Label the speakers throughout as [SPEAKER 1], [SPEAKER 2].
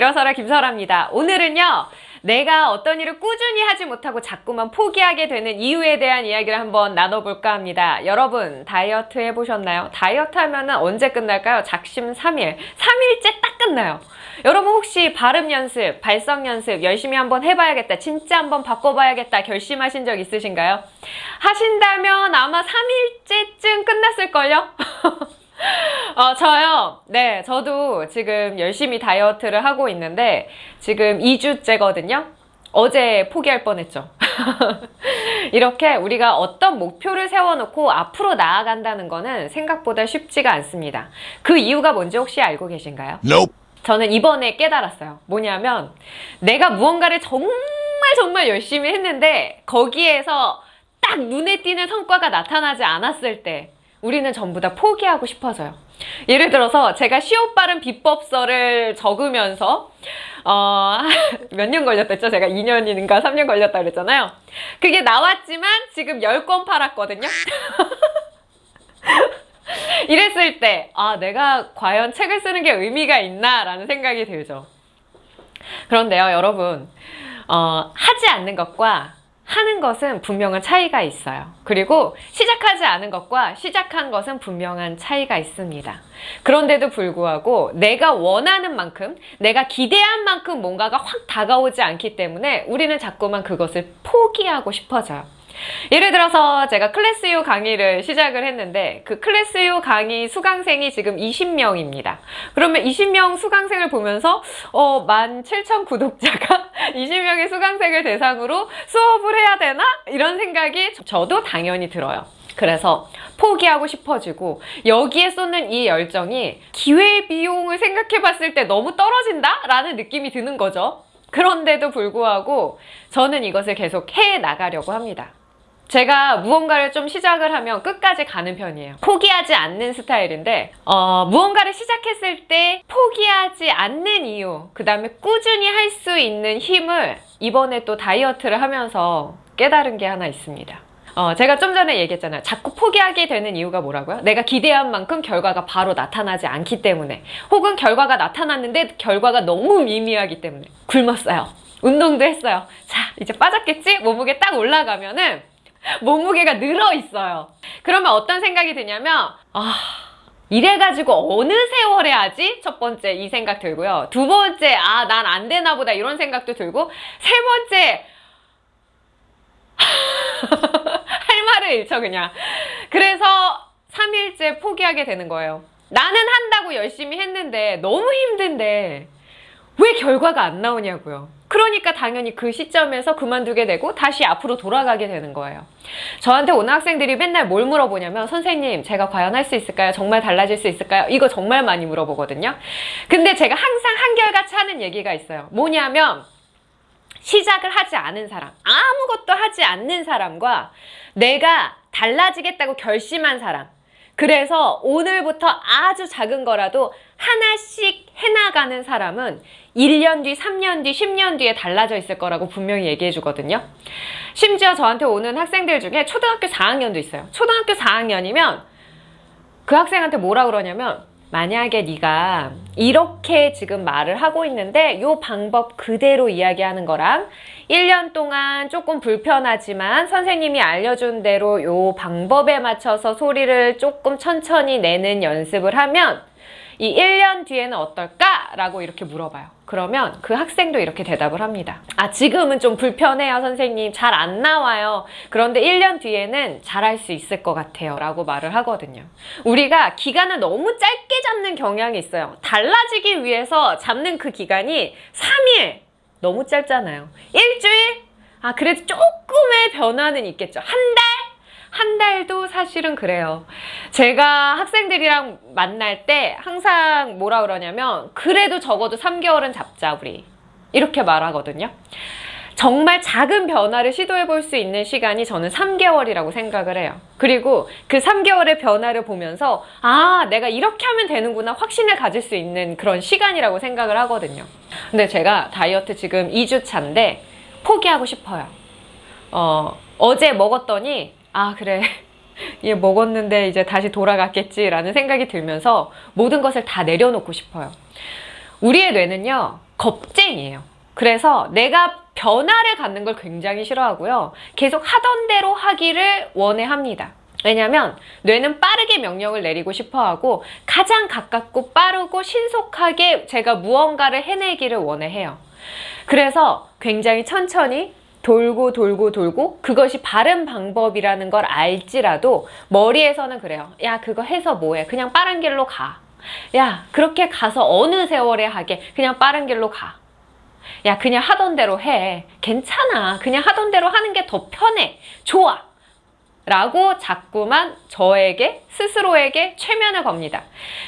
[SPEAKER 1] 일어서라 김설아입니다. 오늘은요. 내가 어떤 일을 꾸준히 하지 못하고 자꾸만 포기하게 되는 이유에 대한 이야기를 한번 나눠볼까 합니다. 여러분 다이어트 해보셨나요? 다이어트 하면 은 언제 끝날까요? 작심 3일. 3일째 딱 끝나요. 여러분 혹시 발음 연습, 발성 연습 열심히 한번 해봐야겠다. 진짜 한번 바꿔봐야겠다. 결심하신 적 있으신가요? 하신다면 아마 3일째쯤 끝났을걸요? 어, 저요. 네, 저도 지금 열심히 다이어트를 하고 있는데 지금 2주째거든요. 어제 포기할 뻔했죠. 이렇게 우리가 어떤 목표를 세워놓고 앞으로 나아간다는 거는 생각보다 쉽지가 않습니다. 그 이유가 뭔지 혹시 알고 계신가요?
[SPEAKER 2] Nope.
[SPEAKER 1] 저는 이번에 깨달았어요. 뭐냐면 내가 무언가를 정말 정말 열심히 했는데 거기에서 딱 눈에 띄는 성과가 나타나지 않았을 때 우리는 전부 다 포기하고 싶어져요. 예를 들어서 제가 시옷 바른 비법서를 적으면서 어, 몇 년 걸렸댔죠? 제가 2년인가 3년 걸렸다 그랬잖아요. 그게 나왔지만 지금 10권 팔았거든요. 이랬을 때, 아, 내가 과연 책을 쓰는 게 의미가 있나? 라는 생각이 들죠. 그런데요, 여러분. 어, 하지 않는 것과 하는 것은 분명한 차이가 있어요. 그리고 시작하지 않은 것과 시작한 것은 분명한 차이가 있습니다. 그런데도 불구하고 내가 원하는 만큼, 내가 기대한 만큼 뭔가가 확 다가오지 않기 때문에 우리는 자꾸만 그것을 포기하고 싶어져요. 예를 들어서 제가 클래스유 강의를 시작을 했는데 그 클래스유 강의 수강생이 지금 20명입니다. 그러면 20명 수강생을 보면서 어, 17,000 구독자가 20명의 수강생을 대상으로 수업을 해야 되나? 이런 생각이 저도 당연히 들어요. 그래서 포기하고 싶어지고 여기에 쏟는 이 열정이 기회비용을 생각해 봤을 때 너무 떨어진다? 라는 느낌이 드는 거죠. 그런데도 불구하고 저는 이것을 계속 해 나가려고 합니다. 제가 무언가를 좀 시작을 하면 끝까지 가는 편이에요. 포기하지 않는 스타일인데 어, 무언가를 시작했을 때 포기하지 않는 이유 그 다음에 꾸준히 할 수 있는 힘을 이번에 또 다이어트를 하면서 깨달은 게 하나 있습니다. 어, 제가 좀 전에 얘기했잖아요. 자꾸 포기하게 되는 이유가 뭐라고요? 내가 기대한 만큼 결과가 바로 나타나지 않기 때문에 혹은 결과가 나타났는데 결과가 너무 미미하기 때문에 굶었어요. 운동도 했어요. 자, 이제 빠졌겠지? 몸무게 딱 올라가면은 몸무게가 늘어 있어요. 그러면 어떤 생각이 드냐면 아 이래가지고 어느 세월에 하지? 첫 번째 이 생각 들고요. 두 번째 아 난 안 되나 보다 이런 생각도 들고 세 번째 할 말을 잃죠 그냥. 그래서 3일째 포기하게 되는 거예요. 나는 한다고 열심히 했는데 너무 힘든데 왜 결과가 안 나오냐고요. 그러니까 당연히 그 시점에서 그만두게 되고 다시 앞으로 돌아가게 되는 거예요. 저한테 오는 학생들이 맨날 뭘 물어보냐면 선생님 제가 과연 할 수 있을까요? 정말 달라질 수 있을까요? 이거 정말 많이 물어보거든요. 근데 제가 항상 한결같이 하는 얘기가 있어요. 뭐냐면 시작을 하지 않은 사람, 아무것도 하지 않는 사람과 내가 달라지겠다고 결심한 사람 그래서 오늘부터 아주 작은 거라도 하나씩 해나가는 사람은 1년 뒤, 3년 뒤, 10년 뒤에 달라져 있을 거라고 분명히 얘기해 주거든요. 심지어 저한테 오는 학생들 중에 초등학교 4학년도 있어요. 초등학교 4학년이면 그 학생한테 뭐라 그러냐면 만약에 네가 이렇게 지금 말을 하고 있는데 이 방법 그대로 이야기하는 거랑 1년 동안 조금 불편하지만 선생님이 알려준 대로 이 방법에 맞춰서 소리를 조금 천천히 내는 연습을 하면 이 1년 뒤에는 어떨까? 라고 이렇게 물어봐요. 그러면 그 학생도 이렇게 대답을 합니다. 아 지금은 좀 불편해요 선생님. 잘 안 나와요. 그런데 1년 뒤에는 잘할 수 있을 것 같아요. 라고 말을 하거든요. 우리가 기간을 너무 짧게 잡는 경향이 있어요. 달라지기 위해서 잡는 그 기간이 3일! 너무 짧잖아요. 일주일? 아 그래도 조금의 변화는 있겠죠. 한 달? 한 달도 사실은 그래요. 제가 학생들이랑 만날 때 항상 뭐라 그러냐면 그래도 적어도 3개월은 잡자 우리 이렇게 말하거든요. 정말 작은 변화를 시도해 볼 수 있는 시간이 저는 3개월이라고 생각을 해요. 그리고 그 3개월의 변화를 보면서 아 내가 이렇게 하면 되는구나 확신을 가질 수 있는 그런 시간이라고 생각을 하거든요. 근데 제가 다이어트 지금 2주 차인데 포기하고 싶어요. 어, 어제 먹었더니 아 그래 얘 먹었는데 이제 다시 돌아갔겠지 라는 생각이 들면서 모든 것을 다 내려놓고 싶어요 우리의 뇌는요, 겁쟁이에요. 그래서 내가 변화를 갖는 걸 굉장히 싫어하고요. 계속 하던 대로 하기를 원해 합니다. 왜냐면 뇌는 빠르게 명령을 내리고 싶어 하고 가장 가깝고 빠르고 신속하게 제가 무언가를 해내기를 원해 해요. 그래서 굉장히 천천히 돌고 돌고 돌고 그것이 바른 방법이라는 걸 알지라도 머리에서는 그래요. 야, 그거 해서 뭐해? 그냥 빠른 길로 가. 야, 그렇게 가서 어느 세월에 하게? 그냥 빠른 길로 가. 야, 그냥 하던 대로 해. 괜찮아. 그냥 하던 대로 하는 게 더 편해. 좋아. 라고 자꾸만 저에게 스스로에게 최면을 겁니다.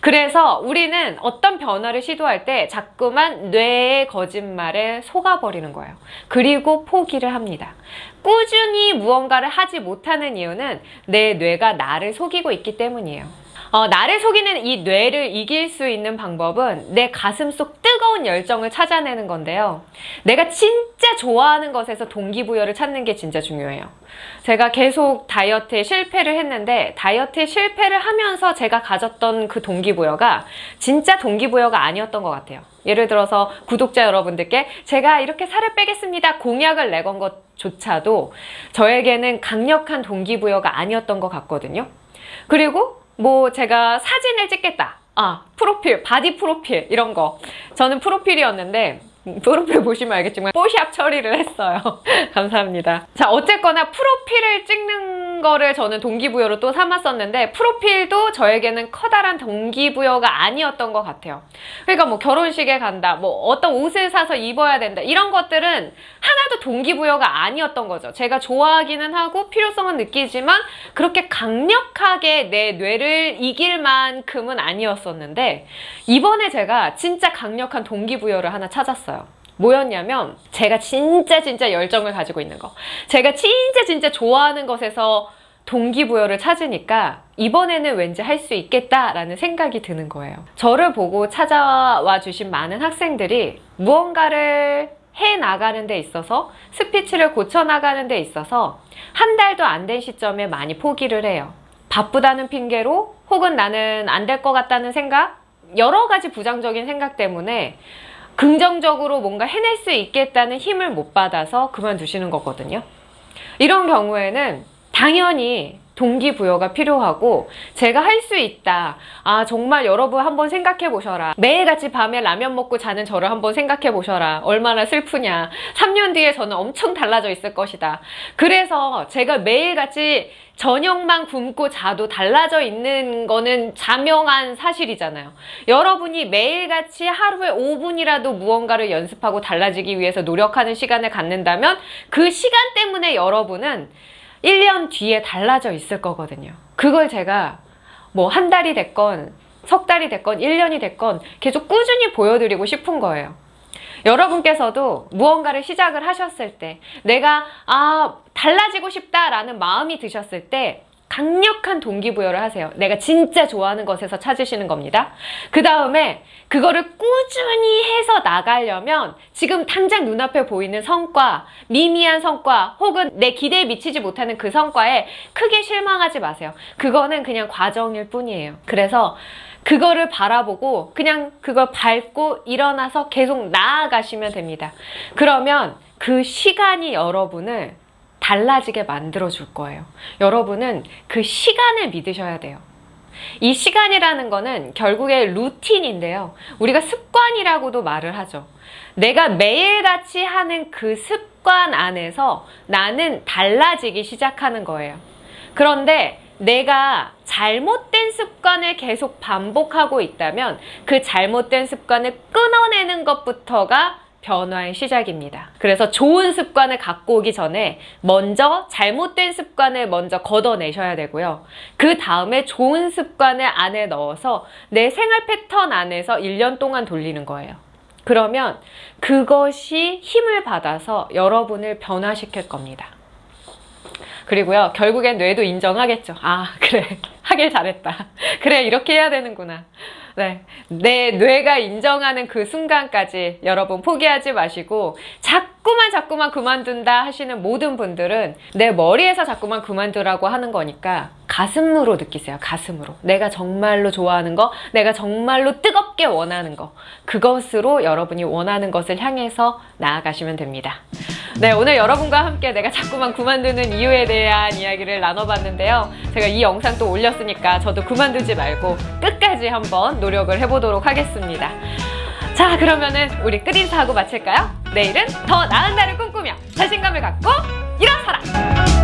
[SPEAKER 1] 그래서 우리는 어떤 변화를 시도할 때 자꾸만 뇌의 거짓말에 속아버리는 거예요. 그리고 포기를 합니다. 꾸준히 무언가를 하지 못하는 이유는 내 뇌가 나를 속이고 있기 때문이에요. 어, 나를 속이는 이 뇌를 이길 수 있는 방법은 내 가슴 속 뜨거운 열정을 찾아내는 건데요. 내가 진짜 좋아하는 것에서 동기부여를 찾는 게 진짜 중요해요. 제가 계속 다이어트에 실패를 했는데 다이어트에 실패를 하면서 제가 가졌던 그 동기부여가 진짜 동기부여가 아니었던 것 같아요. 예를 들어서 구독자 여러분들께 제가 이렇게 살을 빼겠습니다 공약을 내건 것조차도 저에게는 강력한 동기부여가 아니었던 것 같거든요. 그리고 뭐 제가 사진을 찍겠다. 아, 프로필, 바디 프로필 이런 거. 저는 프로필이었는데 프로필 보시면 알겠지만 뽀샵 처리를 했어요. 감사합니다. 자, 어쨌거나 프로필을 찍는 거를 저는 동기부여로 또 삼았었는데 프로필도 저에게는 커다란 동기부여가 아니었던 것 같아요. 그러니까 뭐 결혼식에 간다, 뭐 어떤 옷을 사서 입어야 된다 이런 것들은 하나도 동기부여가 아니었던 거죠. 제가 좋아하기는 하고 필요성은 느끼지만 그렇게 강력하게 내 뇌를 이길 만큼은 아니었었는데 이번에 제가 진짜 강력한 동기부여를 하나 찾았어요. 뭐였냐면 제가 진짜 진짜 열정을 가지고 있는 거. 제가 진짜 진짜 좋아하는 것에서 동기부여를 찾으니까 이번에는 왠지 할 수 있겠다라는 생각이 드는 거예요. 저를 보고 찾아와 주신 많은 학생들이 무언가를 해 나가는 데 있어서 스피치를 고쳐 나가는 데 있어서 한 달도 안 된 시점에 많이 포기를 해요. 바쁘다는 핑계로 혹은 나는 안 될 것 같다는 생각? 여러 가지 부정적인 생각 때문에 긍정적으로 뭔가 해낼 수 있겠다는 힘을 못 받아서 그만두시는 거거든요. 이런 경우에는 당연히 동기부여가 필요하고 제가 할 수 있다. 아 정말 여러분 한번 생각해 보셔라. 매일같이 밤에 라면 먹고 자는 저를 한번 생각해 보셔라. 얼마나 슬프냐. 3년 뒤에 저는 엄청 달라져 있을 것이다. 그래서 제가 매일같이 저녁만 굶고 자도 달라져 있는 거는 자명한 사실이잖아요. 여러분이 매일같이 하루에 5분이라도 무언가를 연습하고 달라지기 위해서 노력하는 시간을 갖는다면 그 시간 때문에 여러분은 1년 뒤에 달라져 있을 거거든요. 그걸 제가 뭐 한 달이 됐건 석 달이 됐건 1년이 됐건 계속 꾸준히 보여드리고 싶은 거예요. 여러분께서도 무언가를 시작을 하셨을 때 내가 아 달라지고 싶다라는 마음이 드셨을 때 강력한 동기부여를 하세요. 내가 진짜 좋아하는 것에서 찾으시는 겁니다. 그 다음에 그거를 꾸준히 해서 나가려면 지금 당장 눈앞에 보이는 성과, 미미한 성과 혹은 내 기대에 미치지 못하는 그 성과에 크게 실망하지 마세요. 그거는 그냥 과정일 뿐이에요. 그래서 그거를 바라보고 그냥 그걸 밟고 일어나서 계속 나아가시면 됩니다. 그러면 그 시간이 여러분을 달라지게 만들어 줄 거예요. 여러분은 그 시간을 믿으셔야 돼요. 이 시간이라는 거는 결국에 루틴인데요. 우리가 습관이라고도 말을 하죠. 내가 매일같이 하는 그 습관 안에서 나는 달라지기 시작하는 거예요. 그런데 내가 잘못된 습관을 계속 반복하고 있다면 그 잘못된 습관을 끊어내는 것부터가 변화의 시작입니다. 그래서 좋은 습관을 갖고 오기 전에 먼저 잘못된 습관을 먼저 걷어내셔야 되고요. 그 다음에 좋은 습관을 안에 넣어서 내 생활 패턴 안에서 1년 동안 돌리는 거예요. 그러면 그것이 힘을 받아서 여러분을 변화시킬 겁니다. 그리고요, 결국엔 뇌도 인정하겠죠. 아, 그래. 하길 잘했다. 그래, 이렇게 해야 되는구나. 네. 내 뇌가 인정하는 그 순간까지 여러분 포기하지 마시고 자꾸만 자꾸만 그만둔다 하시는 모든 분들은 내 머리에서 자꾸만 그만두라고 하는 거니까 가슴으로 느끼세요. 가슴으로. 내가 정말로 좋아하는 거, 내가 정말로 뜨겁게 원하는 거. 그것으로 여러분이 원하는 것을 향해서 나아가시면 됩니다. 네, 오늘 여러분과 함께 내가 자꾸만 그만두는 이유에 대한 이야기를 나눠봤는데요. 제가 이 영상 또 올렸으니까 저도 그만두지 말고 끝까지 한번 노력을 해보도록 하겠습니다. 자, 그러면은 우리 끝인사하고 마칠까요? 내일은 더 나은 날을 꿈꾸며 자신감을 갖고 일어서라!